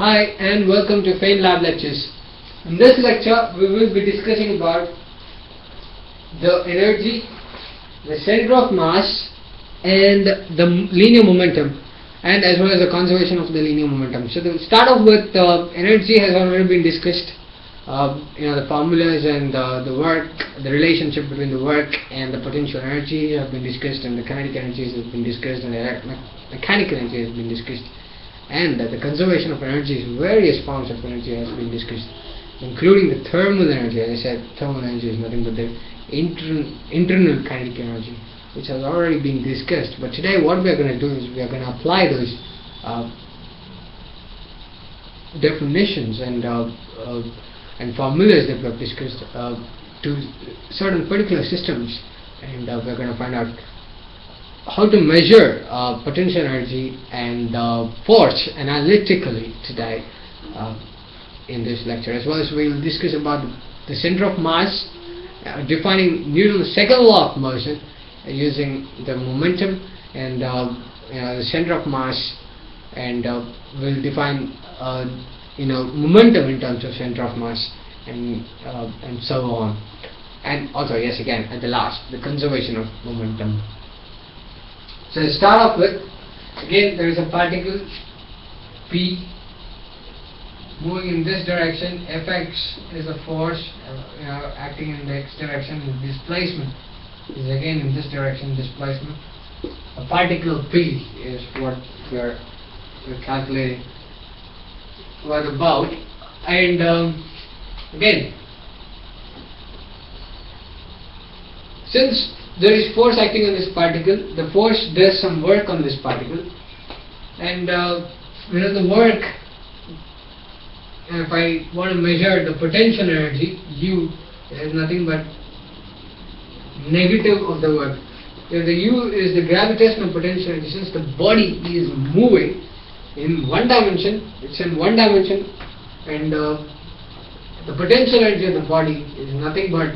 Hi and welcome to Fain Lab Lectures. In this lecture we will be discussing about the energy, the center of mass and the linear momentum and as well as the conservation of the linear momentum. So to start off with uh, energy has already been discussed. Uh, you know the formulas and uh, the work, the relationship between the work and the potential energy have been discussed and the kinetic energies have been discussed and the mechanical energy has been discussed and that the conservation of energies, various forms of energy has been discussed including the thermal energy. As I said, thermal energy is nothing but the inter internal kinetic energy which has already been discussed. But today what we are going to do is we are going to apply those uh, definitions and uh, uh, and formulas that we have discussed uh, to certain particular systems and uh, we're going to find out how to measure uh, potential energy and uh, force analytically today uh, in this lecture. As well as we will discuss about the center of mass uh, defining Newton's second law of motion using the momentum and you know, the center of mass and we'll define you know momentum in terms of center of mass and uh, and so on. And also yes again at the last the conservation of momentum so to start off with again there is a particle p moving in this direction. Fx is a force uh, acting in the x direction displacement. Is again in this direction displacement. A particle p is what we're, we're calculating. What about and um, again since there is force acting on this particle. The force does some work on this particle. And uh, you know the work if I want to measure the potential energy U is nothing but negative of the work. If the U is the gravitational potential energy since the body is moving in one dimension it's in one dimension and uh, the potential energy of the body is nothing but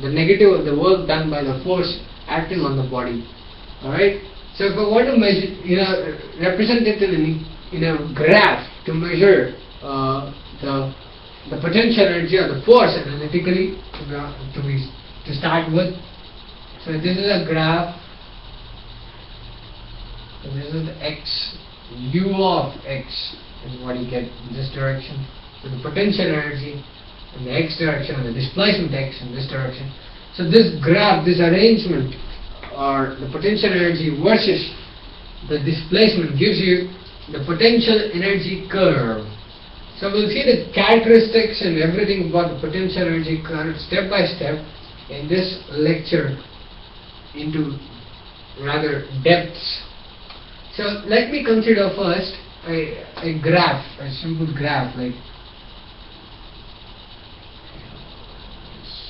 the negative of the work done by the force acting on the body. Alright? So if I want to measure you know represent it in in a graph to measure uh, the the potential energy or the force analytically to be to start with. So this is a graph. So this is the x u of x is what you get in this direction. So the potential energy in the x direction and the displacement x in this direction. So this graph, this arrangement or the potential energy versus the displacement gives you the potential energy curve. So we'll see the characteristics and everything about the potential energy curve step by step in this lecture into rather depths so let me consider first a, a graph, a simple graph like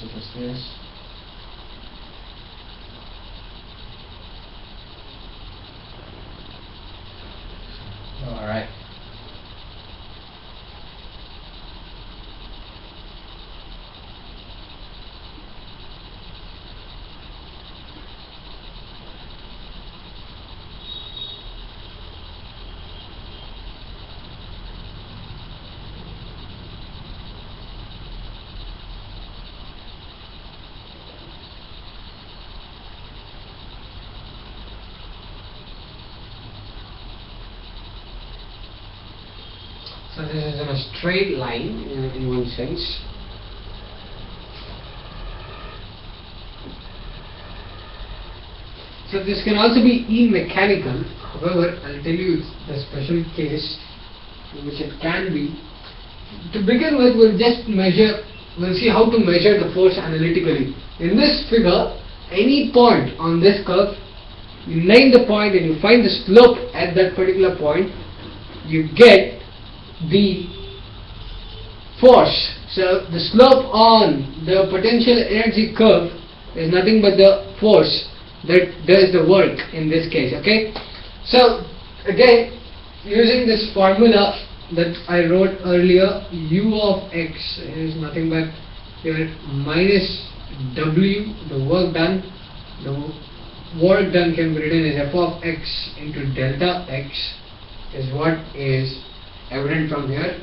such as this. All right. So this is in a straight line in, in one sense. So this can also be E-mechanical, however I'll tell you the special case in which it can be. To begin with we'll just measure, we'll see how to measure the force analytically. In this figure, any point on this curve, you name the point and you find the slope at that particular point, you get the force. So the slope on the potential energy curve is nothing but the force that does the work in this case. Okay. So again, using this formula that I wrote earlier, u of x is nothing but here minus w, the work done. The work done can be written as f of x into delta x is what is evident from here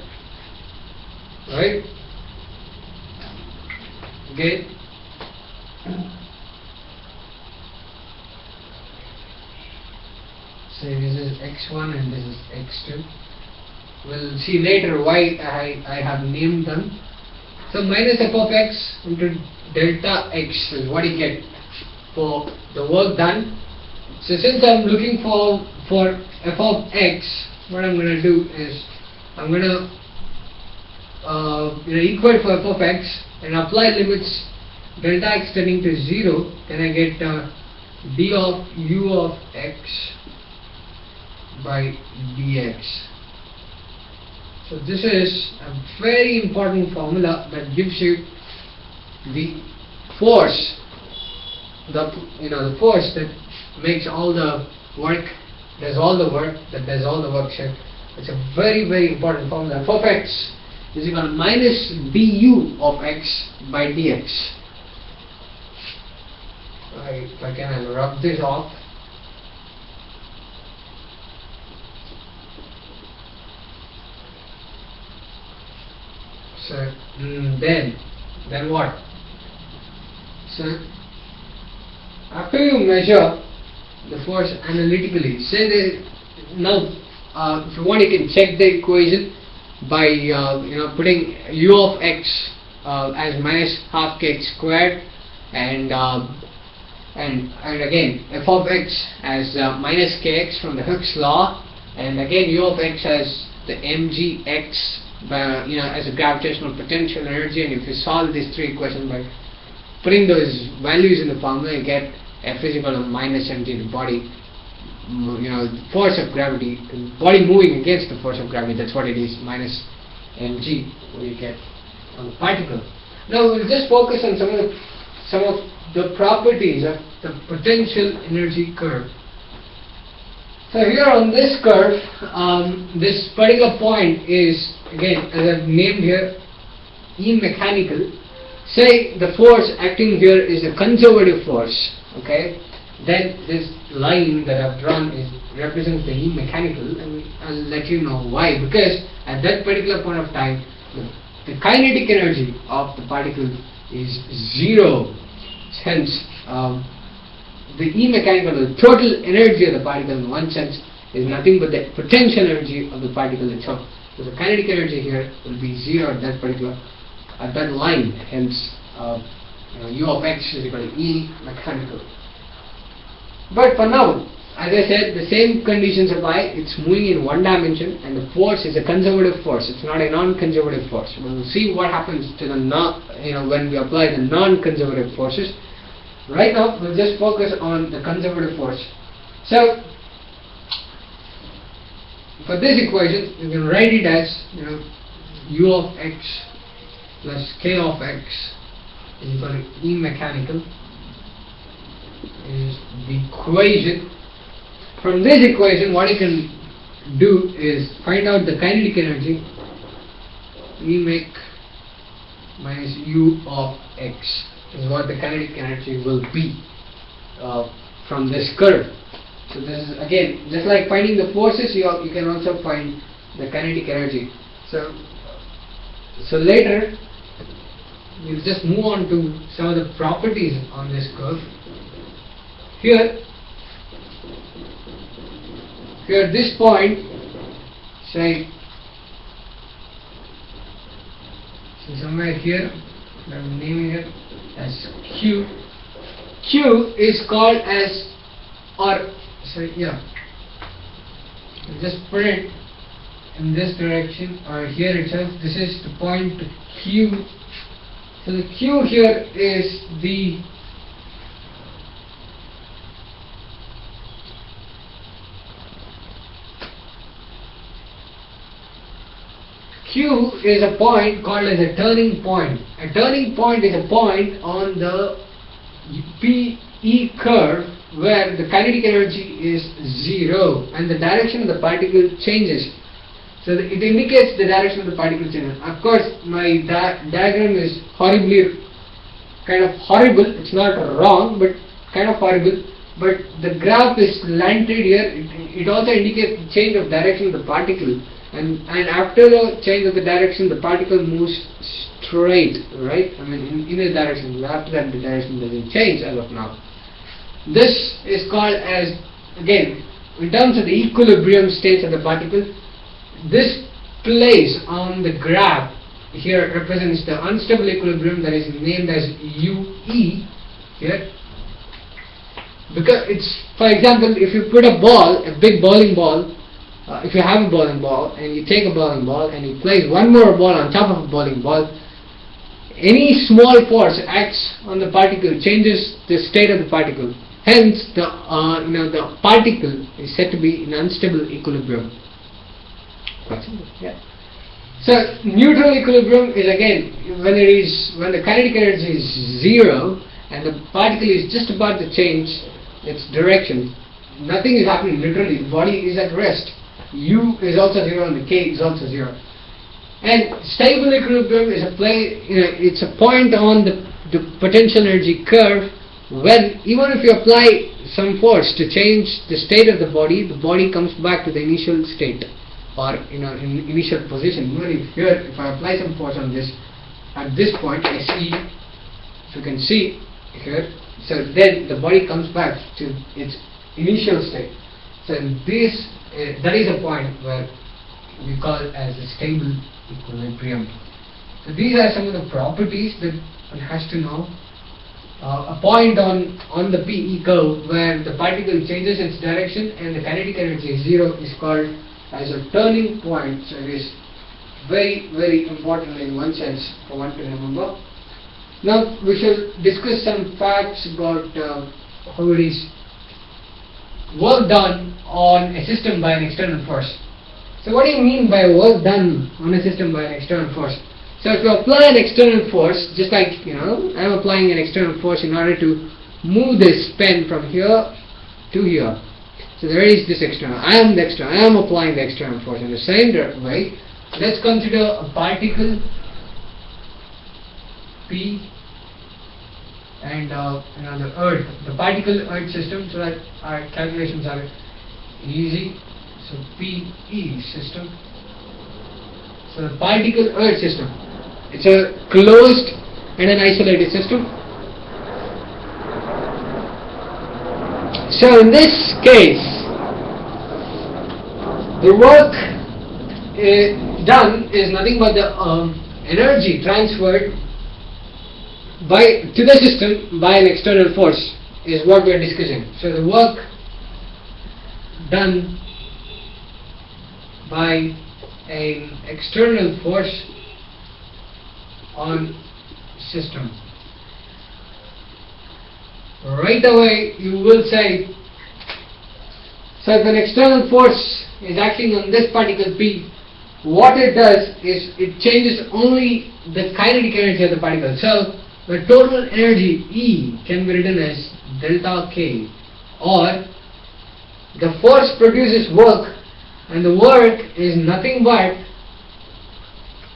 right? Okay? So this is x1 and this is x2 we'll see later why I, I have named them. So minus f of x into delta x. Is what you get for the work done? So since I'm looking for for f of x what I'm going to do is I'm going to uh, equate for f of x and apply limits delta x tending to 0 then I get uh, d of u of x by dx. So this is a very important formula that gives you the force the you know the force that makes all the work does all the work that does all the work. Here it's a very very important formula. F of x is equal to minus du of x by dx. Right if I can I'll rub this off. So mm, then then what? So after you measure the force analytically say that now uh, if you want you can check the equation by uh, you know putting u of x uh, as minus half kx squared and uh, and and again f of x as minus kx from the Hooke's law and again u of x as the mgx by, you know as a gravitational potential energy. And if you solve these three equations by putting those values in the formula you get F is equal to minus mg the body you know force of gravity body moving against the force of gravity that's what it is minus mg what you get on the particle. Now we'll just focus on some of the some of the properties of the potential energy curve. So here on this curve um, this particular point is again as I've named here E mechanical say the force acting here is a conservative force okay then this line that I've drawn is represents the mechanical and I'll let you know why. Because at that particular point of time the, the kinetic energy of the particle is zero hence um, the E mechanical the total energy of the particle in one sense is nothing but the potential energy of the particle itself. So the kinetic energy here will be zero at that particular at that line. Hence uh, you know, u of x is equal to E mechanical but for now as I said the same conditions apply. It's moving in one dimension and the force is a conservative force. It's not a non-conservative force. We'll see what happens to the non you know when we apply the non-conservative forces. Right now we'll just focus on the conservative force. So for this equation you can write it as you know u of x plus k of x is equal to E mechanical is the equation. From this equation what you can do is find out the kinetic energy. E make minus u of x is what the kinetic energy will be uh, from this curve. So this is again just like finding the forces you, you can also find the kinetic energy. So so later we'll just move on to some of the properties on this curve here here this point say so somewhere here I'm naming it as Q. Q is called as or sorry yeah. Just put it in this direction or here itself this is the point Q. So the Q here is the Q is a point called as a turning point. A turning point is a point on the PE curve where the kinetic energy is zero and the direction of the particle changes. So it indicates the direction of the particle changes. Of course, my di diagram is horribly, kind of horrible. It's not wrong, but kind of horrible. But the graph is slanted here. It, it also indicates the change of direction of the particle and and after the change of the direction the particle moves straight right? I mean in, in a direction after that the direction doesn't change as of now. This is called as again in terms of the equilibrium states of the particle this place on the graph here represents the unstable equilibrium that is named as UE here. Because it's for example if you put a ball a big bowling ball uh, if you have a bowling ball and you take a bowling ball and you place one more ball on top of a bowling ball any small force acts on the particle changes the state of the particle hence the uh, you know the particle is said to be in unstable equilibrium yeah so neutral equilibrium is again when it is when the kinetic energy is zero and the particle is just about to change its direction. Nothing is happening literally. The body is at rest. U is also zero and the K is also zero. And stable equilibrium is a play. You know, it's a point on the, the potential energy curve when even if you apply some force to change the state of the body, the body comes back to the initial state or you know in initial position. Even if here, if I apply some force on this, at this point I see, if you can see here, so then the body comes back to its initial state. So this uh, that is a point where we call as a stable equilibrium. So these are some of the properties that one has to know. Uh, a point on on the PE curve where the particle changes its direction and the kinetic energy is zero is called as a turning point. So it is very, very important in one sense for one to remember. Now we shall discuss some facts about uh, how it is work done on a system by an external force. So what do you mean by work done on a system by an external force? So if you apply an external force, just like, you know, I'm applying an external force in order to move this pen from here to here. So there is this external. I am the external. I am applying the external force in the same way. Let's consider a particle P and uh, the Earth, the particle Earth system, so that our calculations are easy. So PE system. So the particle Earth system. It's a closed and an isolated system. So in this case, the work uh, done is nothing but the um, energy transferred by to the system by an external force is what we are discussing. So the work done by an external force on system. Right away you will say so if an external force is acting on this particle P, what it does is it changes only the kinetic energy of the particle. So the total energy E can be written as delta K or the force produces work and the work is nothing but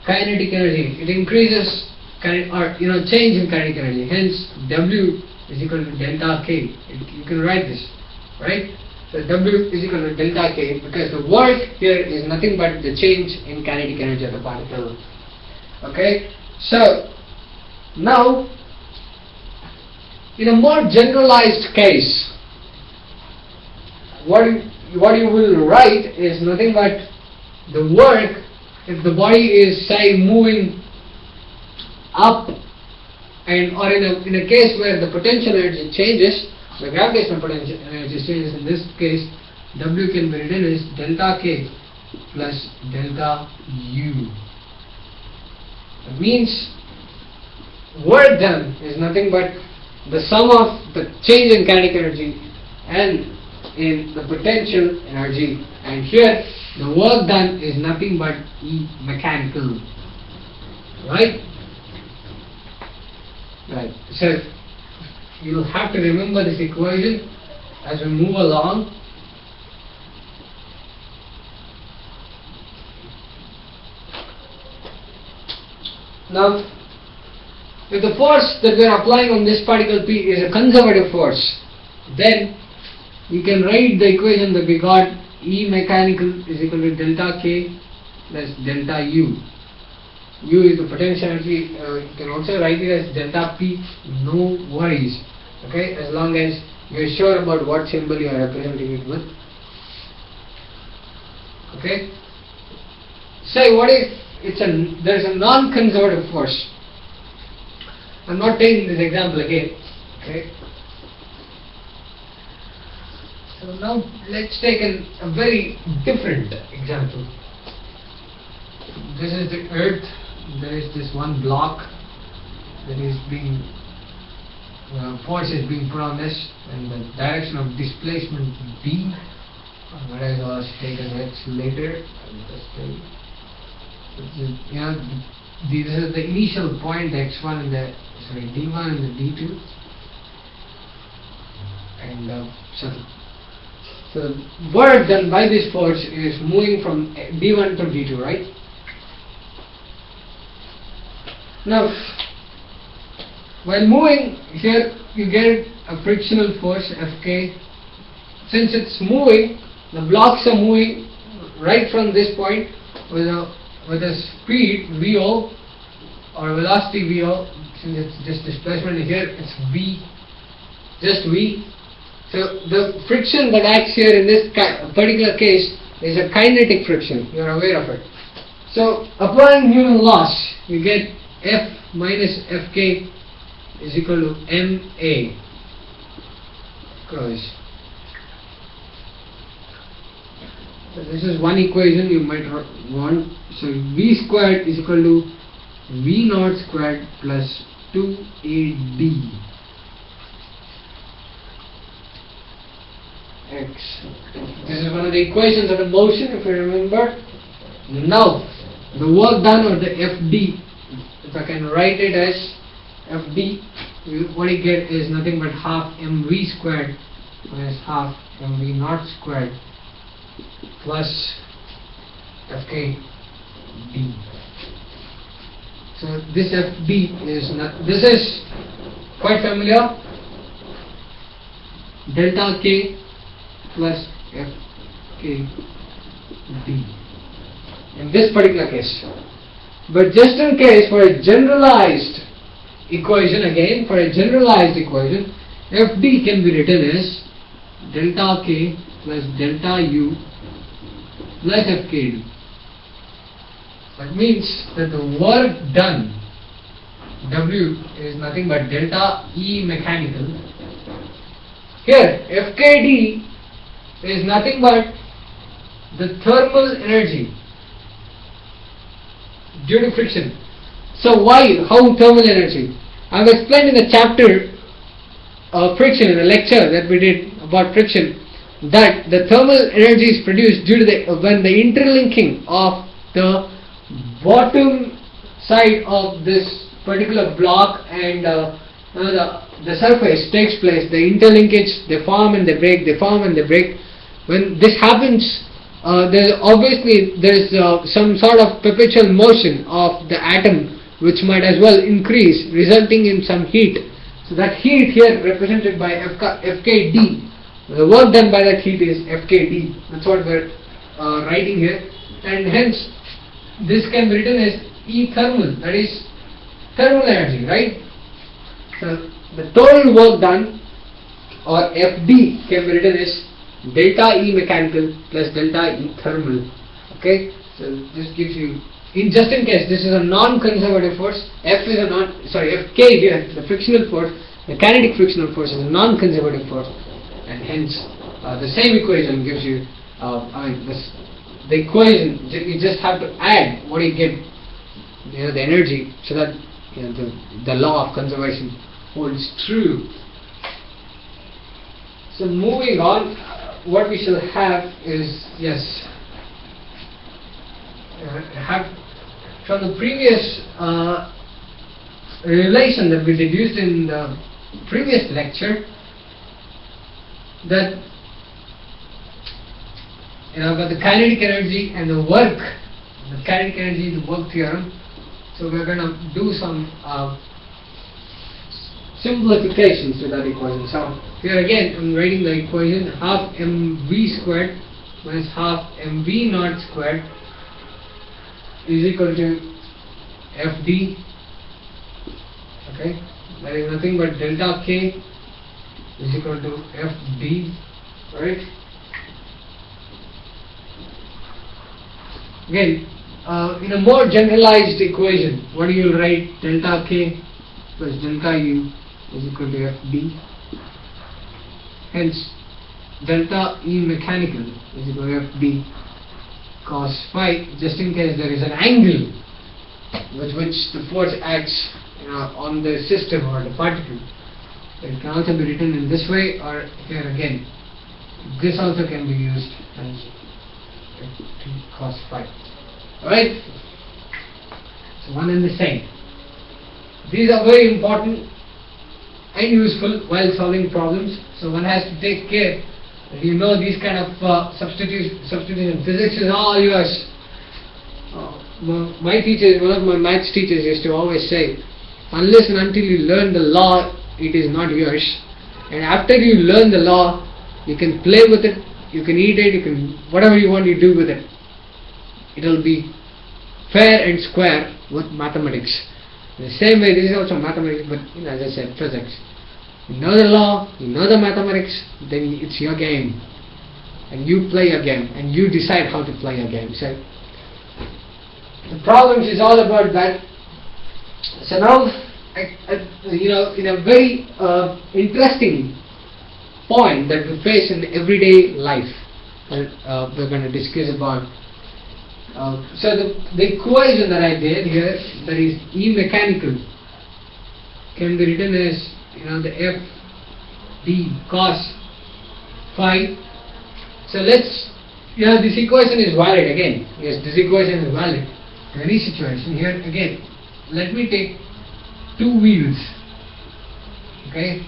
kinetic energy. It increases or you know change in kinetic energy. Hence W is equal to delta K. You can write this, right? So W is equal to delta K because the work here is nothing but the change in kinetic energy of the particle. Okay, so now in a more generalized case, what you, what you will write is nothing but the work if the body is say moving up and or in a, in a case where the potential energy changes the gravitational potential energy changes in this case W can be written as delta K plus delta U. It means work done is nothing but the sum of the change in kinetic energy and in the potential energy. And here the work done is nothing but E mechanical. Right? Right. So you'll have to remember this equation as we move along. Now, if the force that we are applying on this particle P is a conservative force, then you can write the equation that we got E mechanical is equal to delta K plus delta U. U is the potential energy, uh, you can also write it as delta P, no worries, okay, as long as you're sure about what symbol you are representing it with. Okay? Say, what if it's a, there's a non-conservative force? I'm not taking this example again, okay? So now let's take an, a very different example. This is the earth, there is this one block that is being, uh, force is being put on this and the direction of displacement B, whereas I was taken X later, you. Know, the- this is the initial point x1 and the, sorry, d1 and the d2 and uh, so so the work done by this force is moving from D1 to D2, right? Now, while moving here, you get a frictional force Fk. Since it's moving, the blocks are moving right from this point with a with a speed Vo or velocity Vo. Since it's just displacement here, it's V, just V. So the friction that acts here in this particular case is a kinetic friction. You are aware of it. So applying Newton loss, you get F minus Fk is equal to ma cross. So this is one equation you might want. So V squared is equal to V naught squared plus 2AD. X. This is one of the equations of the motion, if you remember. Now, the work done or the FD, if I can write it as FD, what you get is nothing but half mv squared minus half mv naught squared plus fk d. So this FD is not, this is quite familiar. Delta K plus f k d in this particular case. But just in case for a generalized equation again, for a generalized equation, fd can be written as delta k plus delta u plus fkd. That means that the work done W is nothing but delta E mechanical. Here FKD is nothing but the thermal energy due to friction. So why? How thermal energy? I have explained in the chapter of friction in the lecture that we did about friction that the thermal energy is produced due to the when the interlinking of the bottom side of this particular block and uh, the the surface takes place. The interlinkage they form and they break. They form and they break. When this happens, uh, obviously there's uh, some sort of perpetual motion of the atom which might as well increase, resulting in some heat. So that heat here represented by FK, FKD. The work done by that heat is FKD. That's what we're uh, writing here, and hence this can be written as E thermal. That is thermal energy, right? So the total work done or FD can be written as delta E mechanical plus delta E thermal. Okay, so this gives you, in just in case this is a non-conservative force, F is a non, sorry, Fk here, the frictional force, the kinetic frictional force is a non-conservative force, and hence uh, the same equation gives you, uh, I mean, this, the equation you just have to add what you get, you know, the energy, so that you know the the law of conservation holds true. So moving on, what we shall have is yes, uh, have from the previous uh, relation that we deduced in the previous lecture that you know about the kinetic energy and the work, the kinetic energy, the work theorem. So we're going to do some uh, simplifications to that equation. So here again, I'm writing the equation half mv squared minus half mv naught squared is equal to fd. Okay? That is nothing but delta k is equal to fd right? Again uh, in a more generalized equation what do you write delta k plus delta u is equal to fd hence delta E mechanical is equal to Fd cos phi just in case there is an angle with which the force acts on the system or the particle. It can also be written in this way or here again. This also can be used as cos phi. Alright? So one and the same. These are very important and useful while solving problems. So one has to take care you know these kind of uh, substitution, substitution physics is all yours. Uh, my teacher, one of my maths teachers used to always say, unless and until you learn the law, it is not yours. And after you learn the law, you can play with it, you can eat it, you can whatever you want you do with it. It will be fair and square with mathematics. The same way, this is also mathematics, but you know, as I said, physics. You know the law, you know the mathematics, then it's your game. And you play your game, and you decide how to play your game. So, the problems is all about that. So now, I, I, you know, in a very uh, interesting point that we face in everyday life, uh, we're going to discuss about. Uh, so the, the equation that I did here, that is E mechanical, can be written as you know the f d cos phi. So let's you know this equation is valid again. Yes this equation is valid. In any situation here again let me take two wheels. Okay?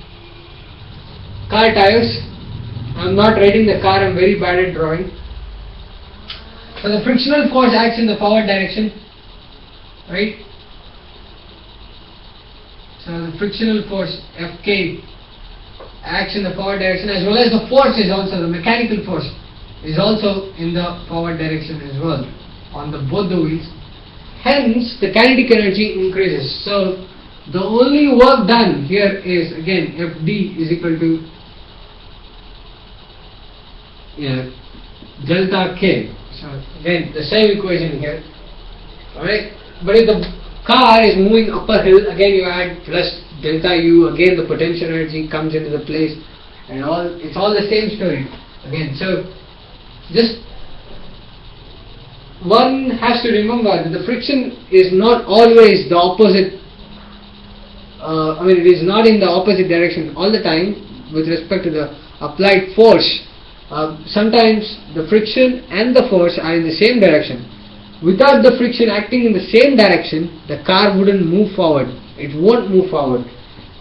Car tires. I'm not riding the car I'm very bad at drawing so the frictional force acts in the forward direction right so the frictional force Fk acts in the forward direction as well as the force is also, the mechanical force is also in the forward direction as well on the both the wheels. Hence the kinetic energy increases. So the only work done here is again Fd is equal to yeah, delta K. Again the same equation here. Alright. But if the car is moving up a hill, again you add plus delta U, again the potential energy comes into the place and all, it's all the same story again. So just one has to remember that the friction is not always the opposite, uh, I mean it is not in the opposite direction all the time with respect to the applied force. Uh, sometimes the friction and the force are in the same direction without the friction acting in the same direction, the car wouldn't move forward. It won't move forward.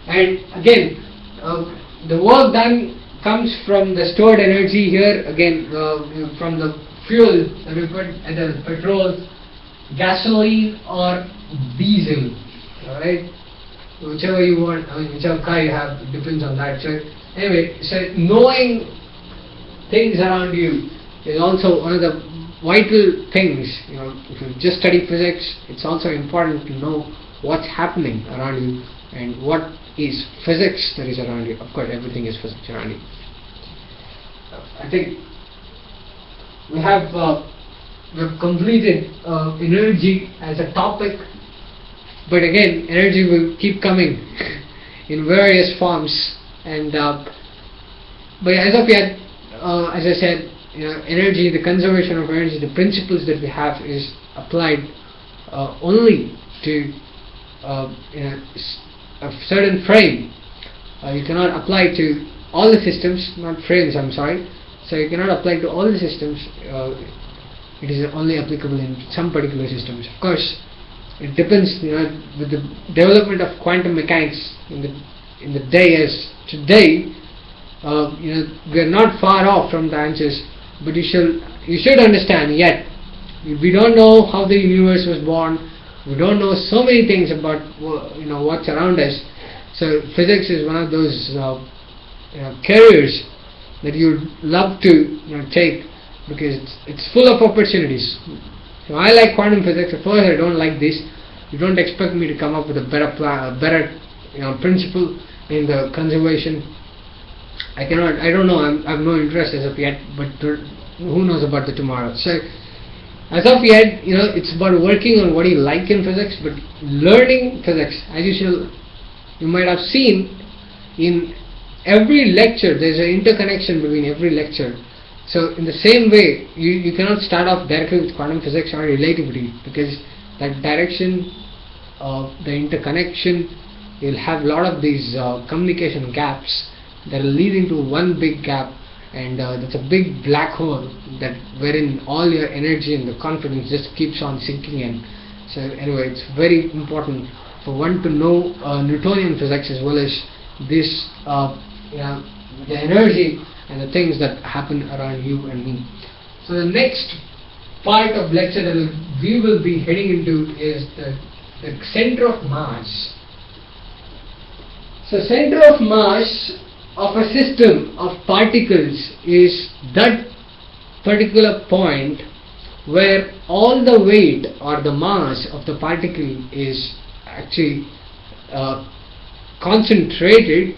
And again, uh, the work done comes from the stored energy here, again, uh, from the fuel that we put, either petrol, gasoline, or diesel. Alright? Whichever you want, I mean, whichever car you have, depends on that. So, anyway, so knowing things around you is also one of the vital things. You know, if you just study physics, it's also important to know what's happening around you and what is physics that is around you. Of course, everything is physics around you. I think we have uh, we have completed uh, energy as a topic, but again, energy will keep coming in various forms. And uh, but as of yet, uh, as I said, you know, energy, the conservation of energy, the principles that we have is applied uh, only to uh, you know, a certain frame. Uh, you cannot apply to all the systems, not frames, I'm sorry. So you cannot apply to all the systems. Uh, it is only applicable in some particular systems. Of course, it depends. You know, with the development of quantum mechanics in the in the day as today, uh, you know, we are not far off from the answers but you should you should understand yet we don't know how the universe was born we don't know so many things about you know what's around us so physics is one of those uh, you know, careers that you'd love to you know, take because it's, it's full of opportunities So I like quantum physics. Of course, I don't like this. You don't expect me to come up with a better plan, a better you know principle in the conservation. I cannot. I don't know. I'm, I have no interest as of yet. But who knows about the tomorrow? So as of yet, you know, it's about working on what you like in physics, but learning physics, as you shall, you might have seen in every lecture, there's an interconnection between every lecture. So in the same way, you, you cannot start off directly with quantum physics or relativity because that direction of the interconnection, you'll have a lot of these uh, communication gaps that are leading to one big gap and uh, that's a big black hole that wherein all your energy and the confidence just keeps on sinking in. So anyway, it's very important for one to know uh, Newtonian physics as well as this, uh, you know, the energy and the things that happen around you and me. So the next part of lecture that we will be heading into is the, the center of mass. So center of mass of a system of particles is that particular point where all the weight or the mass of the particle is actually uh, concentrated.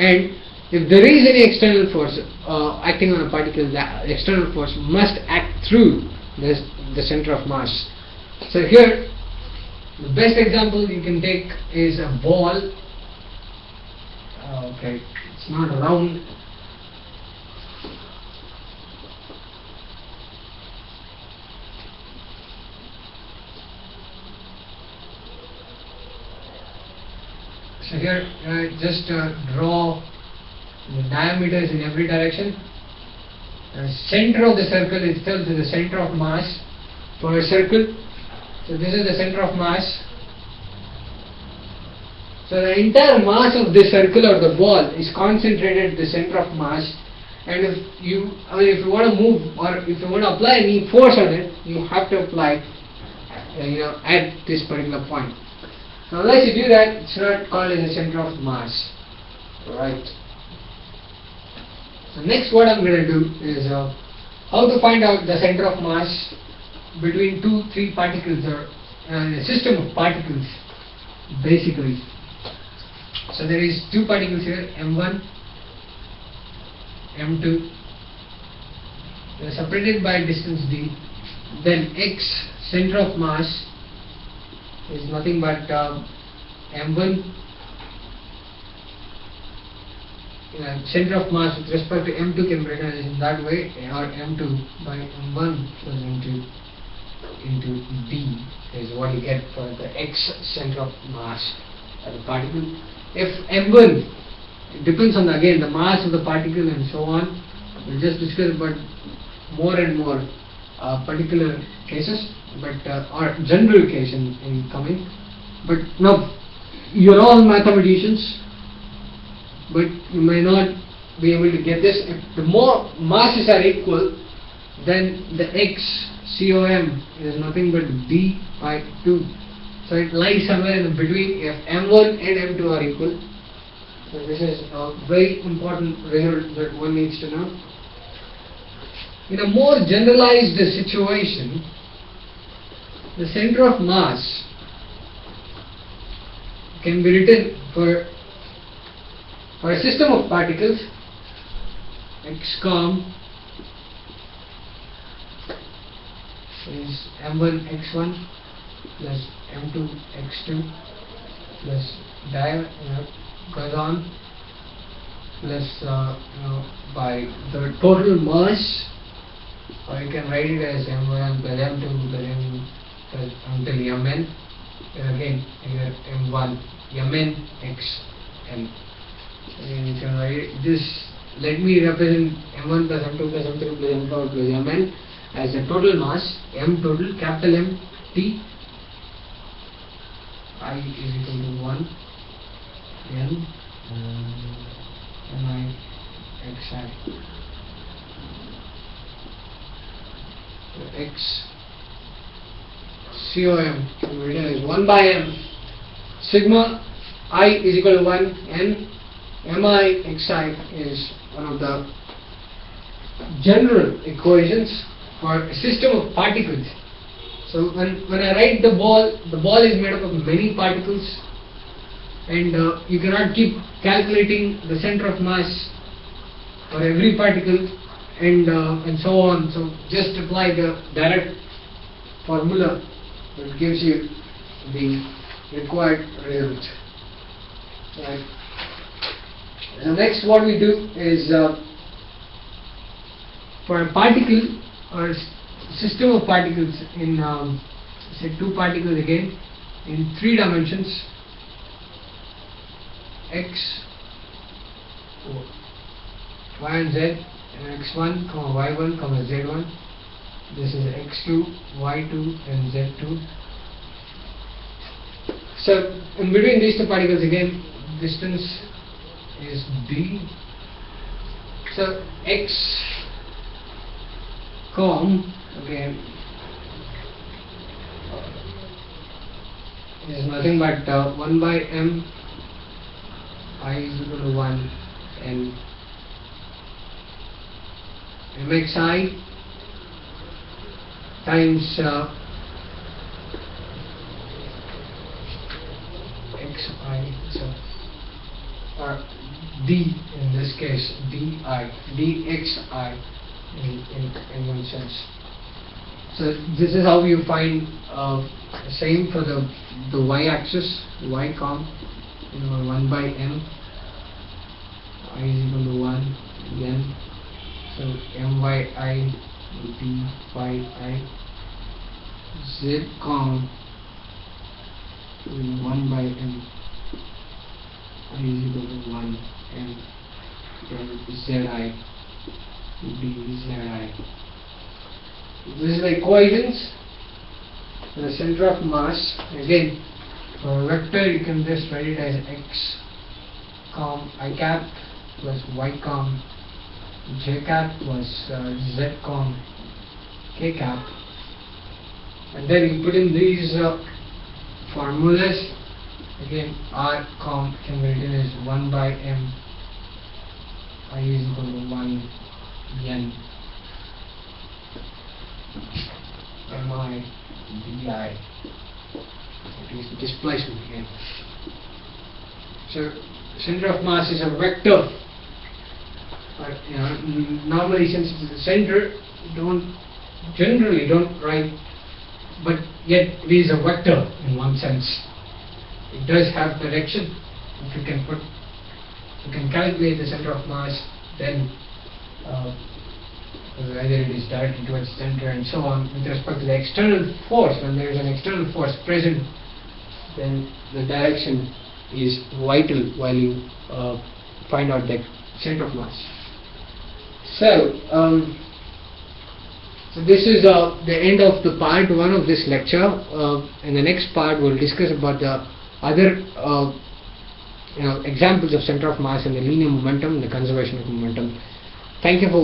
And if there is any external force uh, acting on a particle that external force must act through this, the center of mass. So here the best example you can take is a ball. Okay not so here uh, just uh, draw the diameters in every direction. The center of the circle itself is the center of mass for a circle. So this is the center of mass so the entire mass of the circle or the ball is concentrated at the center of mass and if you I mean if you want to move or if you want to apply any force on it you have to apply uh, you know at this particular point. Now unless you do that it's not called as a center of mass. Right. So next what I'm going to do is uh, how to find out the center of mass between two, three particles or uh, a system of particles basically. So there is two particles here, M1, M2. They are separated by distance d. Then x, center of mass, is nothing but uh, M1 uh, center of mass with respect to M2 can be written in that way or M2 by M1 plus M2 into D is what you get for the X center of mass of the particle if m1 depends on the, again the mass of the particle and so on. We'll just discuss about more and more uh, particular cases but uh, or general case in, in coming. But now you're all mathematicians but you may not be able to get this. If the more masses are equal then the x COM is nothing but d by 2 so it lies somewhere in between if M1 and M2 are equal. So this is a very important result that one needs to know. In a more generalized situation, the center of mass can be written for for a system of particles xcom is m1 x1 plus m2 x2 plus diameter you know, goes on plus uh, you know by the total mass or you can write it as m1 plus m2 plus m plus until mn and again here m1 mn x n and you can write this let me represent m1 plus m2 plus m3 plus m4 plus mn as the total mass m total capital M T i is equal to 1 n uh, and i x i so x as 1 by m. Sigma i is equal to 1 n mi xi is one of the general equations for a system of particles So when, when I write the ball, the ball is made up of many particles and uh, you cannot keep calculating the center of mass for every particle and uh, and so on. So just apply the direct formula that gives you the required result. Right. So next what we do is uh, for a particle or system of particles in um, say two particles again in three dimensions. X y and z and x1 comma y1 comma z1 this is x2 y2 and z2 so in between these two particles again distance is d so x com again is nothing but uh, 1 by m i is equal to 1 and mxi times uh, xi so or d in this case di dxi in, in, in one sense so this is how you find uh, same for the the y-axis y com you know 1 by m i is equal to 1 n. So m by i be i. z com will be 1 by m. i is equal to 1 m. Then zi will be zi this is the equations. The center of mass again for a vector you can just write it as x com i cap plus y com. J cap plus uh, z com k cap. And then you put in these uh, formulas. Again r com can be written as 1 by m. I is equal to 1 n mi di it is displacement again so center of mass is a vector. But you know normally since it's the center don't generally don't write but yet it is a vector in one sense. It does have direction. If you can put you can calculate the center of mass then uh, whether it is directed towards center and so on with respect to the external force when there is an external force present then the direction is vital while you uh, find out the center of mass so um, so this is uh, the end of the part one of this lecture uh, in the next part we'll discuss about the other uh, you know examples of center of mass and the linear momentum and the conservation of momentum. Thank you for